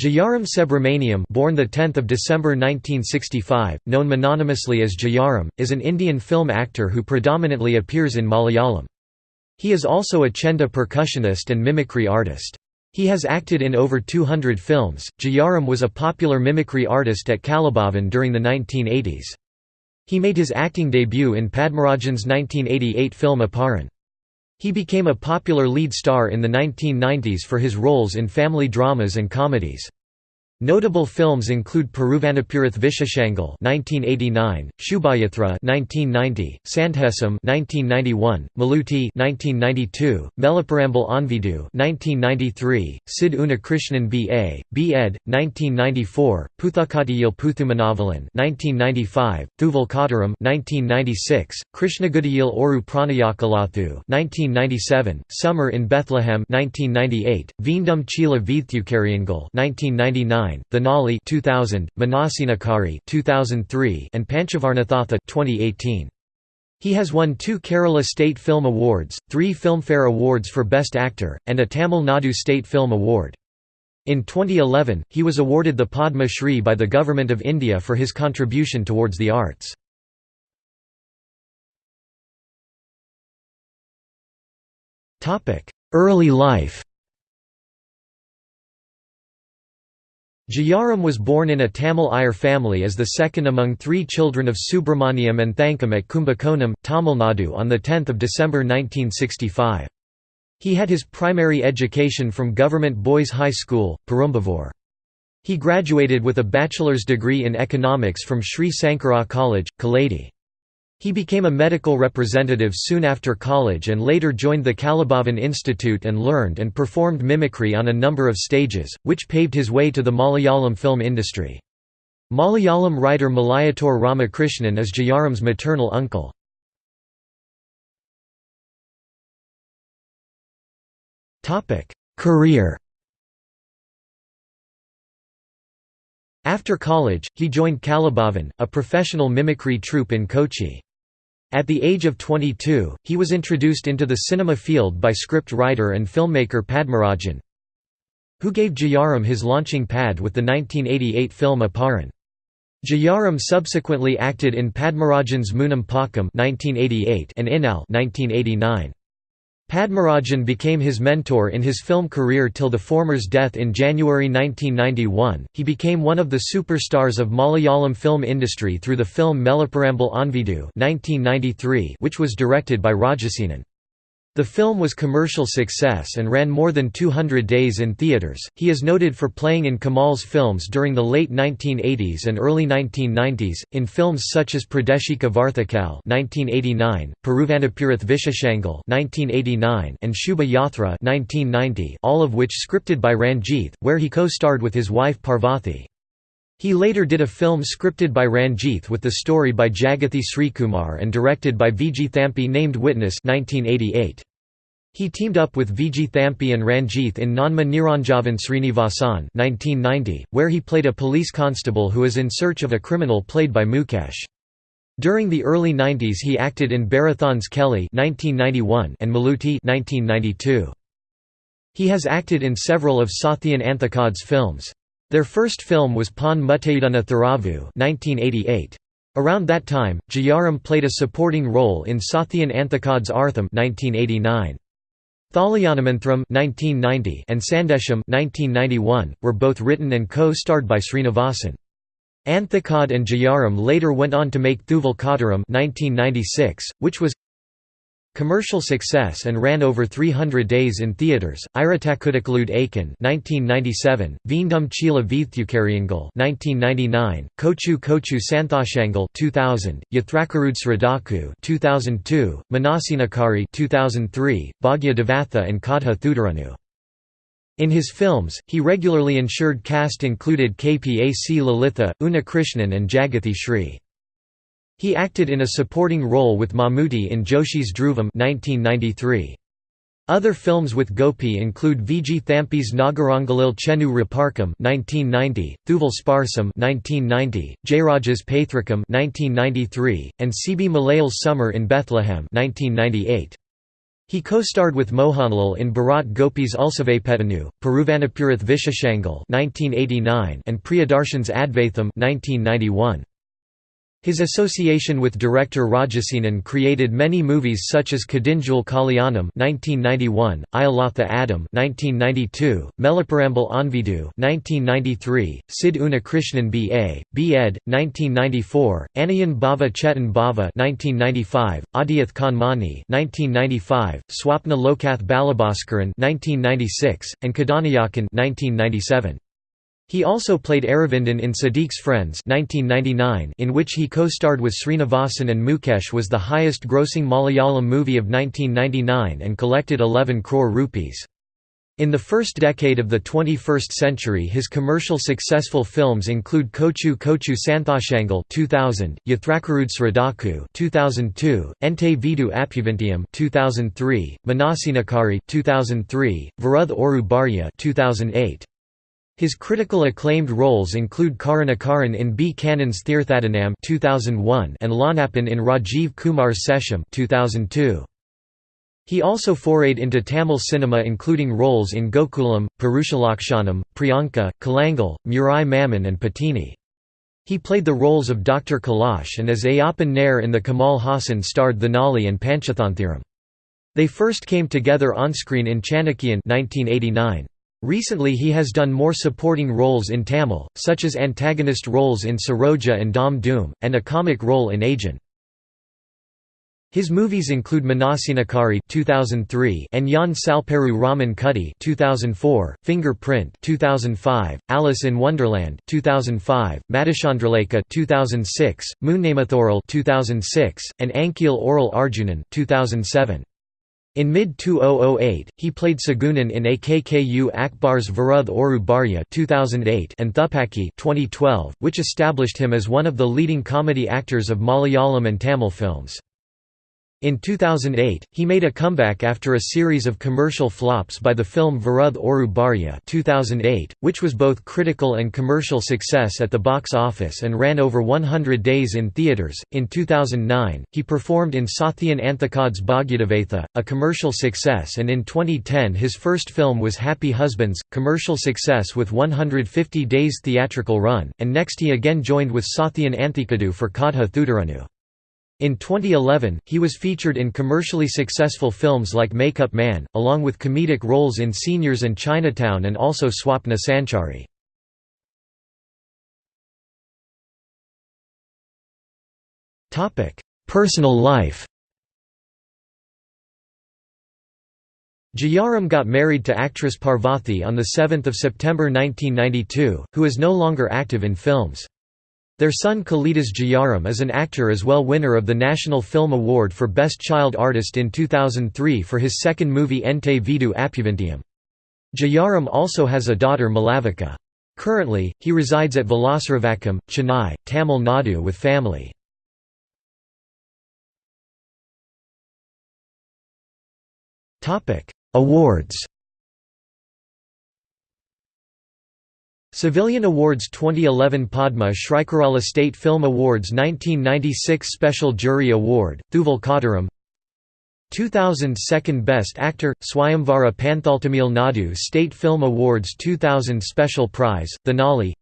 Jayaram Subramaniam born the 10th of December 1965, known mononymously as Jayaram, is an Indian film actor who predominantly appears in Malayalam. He is also a chenda percussionist and mimicry artist. He has acted in over 200 films. Jayaram was a popular mimicry artist at Kalabhavan during the 1980s. He made his acting debut in Padmarajan's 1988 film Aparan. He became a popular lead star in the 1990s for his roles in family dramas and comedies. Notable films include Peruvanapurath Visheshangal (1989), Shubhayathra (1990), Sandhesam (1991), Malootty (1992), Meleparambil Aanveedu (1993), Sid Unnikrishnan B.A., B.Ed. 1994, Puthakatiyil Puthumanavalan (1995), Thuval Kottaram (1996), Krishnagudiyil Oru Pranayakalathu (1997), Summer in Bethlehem (1998), Veendum Chila Veethukariangal (1999). Thenali 2000, Manassinakkare 2003, and Panchavarnathatha 2018. He has won two Kerala State Film Awards, three Filmfare Awards for Best Actor, and a Tamil Nadu State Film Award. In 2011, he was awarded the Padma Shri by the Government of India for his contribution towards the arts. Early life Jayaram was born in a Tamil Iyer family as the second among three children of Subramaniam and Thankam at Kumbakonam, Tamil Nadu on 10 December 1965. He had his primary education from Government Boys High School, Perumbavoor. He graduated with a bachelor's degree in economics from Sri Sankara College, Kaladi. He became a medical representative soon after college and later joined the Kalabhavan Institute and learned and performed mimicry on a number of stages, which paved his way to the Malayalam film industry. Malayalam writer Malayattoor Ramakrishnan is Jayaram's maternal uncle. Career After college, he joined Kalabhavan, a professional mimicry troupe in Kochi. At the age of 22, he was introduced into the cinema field by script writer and filmmaker Padmarajan, who gave Jayaram his launching pad with the 1988 film Aparan. Jayaram subsequently acted in Padmarajan's Moonnam Pakkam and Innale 1989. Padmarajan became his mentor in his film career till the former's death in January 1991. He became one of the superstars of Malayalam film industry through the film Meleparambil Aanveedu (1993), which was directed by Rajasenan. The film was commercial success and ran more than 200 days in theaters. He is noted for playing in Kamal's films during the late 1980s and early 1990s, in films such as Pradeshika Varthakal (1989), Peruvanapurath Visheshangal (1989), and Shubha Yatra (1990), all of which scripted by Ranjith, where he co-starred with his wife Parvathy. He later did a film scripted by Ranjith with the story by Jagathi Srikumar and directed by Vijay Thampi named Witness 1988. He teamed up with Vijay Thampi and Ranjith in Nanma Niranjavan Srinivasan 1990, where he played a police constable who is in search of a criminal played by Mukesh. During the early 90s he acted in Bharathan's Keli 1991 and Malootty 1992. He has acted in several of Sathyan Anthikad's films. Their first film was Tharavu 1988. Around that time, Jayaram played a supporting role in Sathyan Anthikad's Artham 1989. Thalayanamanthram 1990 and Sandesham 1991 were both written and co-starred by Srinivasan. Anthikad and Jayaram later went on to make Thuval Kottaram 1996, which was Commercial success and ran over 300 days in theaters. Iratakudakalude Aiken 1997, Veendum Chila Veethukariangal 1999, Kochu Kochu Santhoshangal 2000, Yathrakarud Sradaku 2002, Manassinakkare 2003, Bhagya Devatha and Kadha Thudaranu. In his films, he regularly ensured cast included KPAC Lalitha, Unnikrishnan and Jagathi Shri. He acted in a supporting role with Mammootty in Joshi's Dhruvam 1993. Other films with Gopi include Vijay Thampi's Nagarangalil Chenu Raparkam 1990, Thuval Sparsam 1990, Jayaraj's Paithrakam 1993, and. B. Malayil's Summer in Bethlehem 1998. He co-starred with Mohanlal in Bharat Gopis Ulsavapetanu, Peruvanapurath Visheshangal and Priyadarshan's Advaitham 1991. His association with director Rajasenan created many movies such as Kadinjul Kalyanam (1991), Iyalatha Adam (1992), Meleparambil Aanveedu (1993), Sid Unnikrishnan B.A., B.Ed. 1994, Anayan Bhava Chetan Bhava (1995), Adiyath Kanmani (1995), Swapna Lokath Balabhaskaran (1996), and Kadhanayakan (1997). He also played Aravindan in Siddique's Friends 1999 in which he co-starred with Srinivasan and Mukesh was the highest-grossing Malayalam movie of 1999 and collected 11 crore rupees. In the first decade of the 21st century his commercial successful films include Kochu Kochu Santhoshangal 2000, Yathrakarud Sradaku 2002, Ente Veedu Appuvinteyum 2003, Manassinakkare 2003, Veruthe Oru Bharya 2008. His critical acclaimed roles include Karunakaran in B. Kannan's Thirthadanam 2001 and Lanapan in Rajiv Kumar's Sesham 2002. He also forayed into Tamil cinema including roles in Gokulam, Purushalakshanam, Priyanka, Kalangal, Murai Maman and Patini. He played the roles of Dr. Kailash and as Ayyappan Nair in the Kamal Haasan starred Thenali and Panchathanthiram. They first came together on-screen in Chanakyan 1989. Recently he has done more supporting roles in Tamil, such as antagonist roles in Saroja and Dhaam Dhoom, and a comic role in Aegan. His movies include Manassinakkare 2003 and Njan Salperu Raman Kutty 2004, Fingerprint 2005, Alice in Wonderland 2005, Madhuchandralekha 2006, Moonnamathoral 2006, and Anchil Oral Arjunan 2007. In mid-2008, he played Sagunan in AKKU Akbar's Veruthe Oru Bharya 2008 and Thupakki 2012, which established him as one of the leading comedy actors of Malayalam and Tamil films. In 2008, he made a comeback after a series of commercial flops by the film Veruthe Oru Bharya 2008, which was both critical and commercial success at the box office and ran over 100 days in theatres. In 2009, he performed in Sathyan Anthikad's Bhagyadevatha, a commercial success, and in 2010 his first film was Happy Husbands, commercial success with 150 days theatrical run, and next he again joined with Sathyan Anthikadu for Kadha Thoodaranu. In 2011, he was featured in commercially successful films like Makeup Man, along with comedic roles in Seniors and Chinatown and also Swapna Sanchari. Personal life Jayaram got married to actress Parvathy on 7 September 1992, who is no longer active in films. Their son Kalidas Jayaram is an actor as well winner of the National Film Award for Best Child Artist in 2003 for his second movie Ente Veedu Appuvinteyum. Jayaram also has a daughter Malavika. Currently, he resides at Valasaravakkam, Chennai, Tamil Nadu with family. Awards Civilian Awards 2011 Padma Shri Shrikarala State Film Awards 1996 Special Jury Award, Thuval Kottaram 2000 Second Best Actor, Swayamvara Panthal Tamil Nadu State Film Awards 2000 Special Prize, Thenali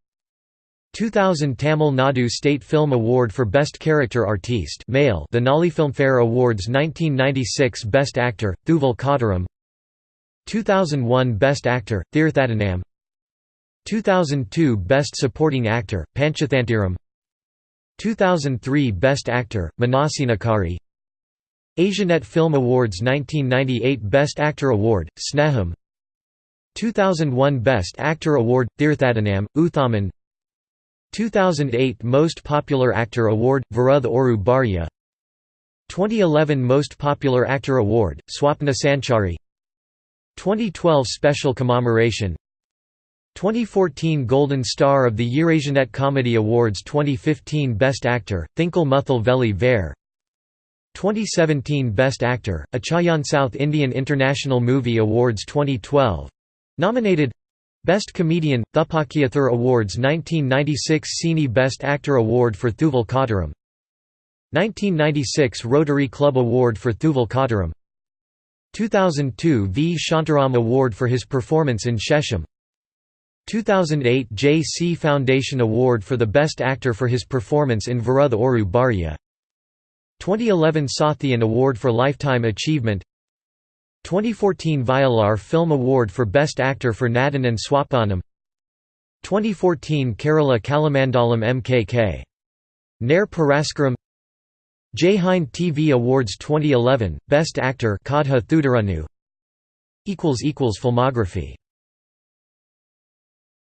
2000 Tamil Nadu State Film Award for Best Character Artiste male Thenali Filmfare Awards 1996 Best Actor, Thuval Kottaram 2001 Best Actor, Thirthadanam 2002 Best Supporting Actor, Panchathanthiram 2003 Best Actor, Manassinakkare Asianet Film Awards 1998 Best Actor Award, Sneham. 2001 Best Actor Award, Thirthadanam, Uthaman. 2008 Most Popular Actor Award, Veruthe Oru Bharya 2011 Most Popular Actor Award, Swapna Sanchari. 2012 Special Commemoration 2014 Golden Star of the Eurasianet Comedy Awards 2015 Best Actor, Thinkal Muthal Velli Vare 2017 Best Actor, Achayan South Indian International Movie Awards 2012 Nominated Best Comedian, Thupakkiyathur Awards 1996 Cine Best Actor Award for Thuval Kottaram 1996 Rotary Club Award for Thuval Kottaram 2002 V. Shantaram Award for his performance in Sesham 2008 J. C. Foundation Award for the Best Actor for his performance in Veruthe Oru Bharya 2011 Sathyan Award for Lifetime Achievement 2014 Vayalar Film Award for Best Actor for Nadan and Swapanam 2014 Kerala Kalamandalam MKK. Nair Puraskaram Jai Hind TV Awards 2011, Best Actor Kadha Thoodaranu Filmography